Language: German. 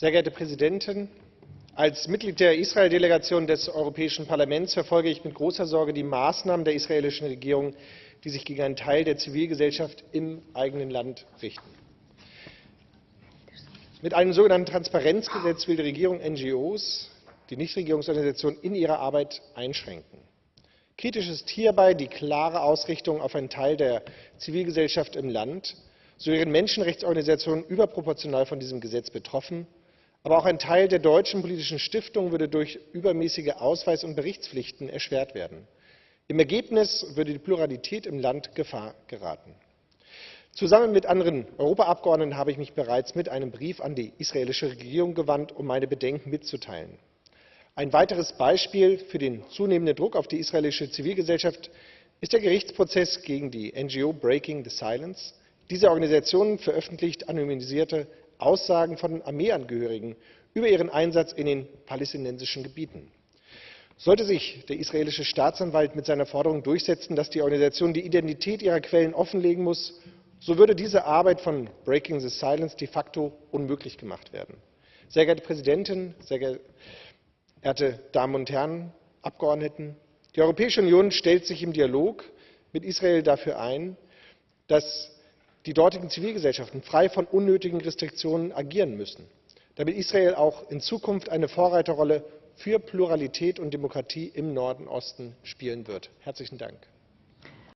Sehr geehrte Präsidentin! Als Mitglied der Israel-Delegation des Europäischen Parlaments verfolge ich mit großer Sorge die Maßnahmen der israelischen Regierung, die sich gegen einen Teil der Zivilgesellschaft im eigenen Land richten. Mit einem sogenannten Transparenzgesetz will die Regierung NGOs, die Nichtregierungsorganisationen, in ihrer Arbeit einschränken. Kritisch ist hierbei die klare Ausrichtung auf einen Teil der Zivilgesellschaft im Land. So wären Menschenrechtsorganisationen überproportional von diesem Gesetz betroffen. Aber auch ein Teil der deutschen politischen Stiftungen würde durch übermäßige Ausweis- und Berichtspflichten erschwert werden. Im Ergebnis würde die Pluralität im Land Gefahr geraten. Zusammen mit anderen Europaabgeordneten habe ich mich bereits mit einem Brief an die israelische Regierung gewandt, um meine Bedenken mitzuteilen. Ein weiteres Beispiel für den zunehmenden Druck auf die israelische Zivilgesellschaft ist der Gerichtsprozess gegen die NGO Breaking the Silence. Diese Organisation veröffentlicht anonymisierte Aussagen von Armeeangehörigen über ihren Einsatz in den palästinensischen Gebieten. Sollte sich der israelische Staatsanwalt mit seiner Forderung durchsetzen, dass die Organisation die Identität ihrer Quellen offenlegen muss, so würde diese Arbeit von Breaking the Silence de facto unmöglich gemacht werden. Sehr geehrte Präsidentin, sehr geehrte Damen und Herren Abgeordneten! Die Europäische Union stellt sich im Dialog mit Israel dafür ein, dass die dortigen Zivilgesellschaften frei von unnötigen Restriktionen agieren müssen, damit Israel auch in Zukunft eine Vorreiterrolle für Pluralität und Demokratie im Nahen Osten spielen wird. Herzlichen Dank.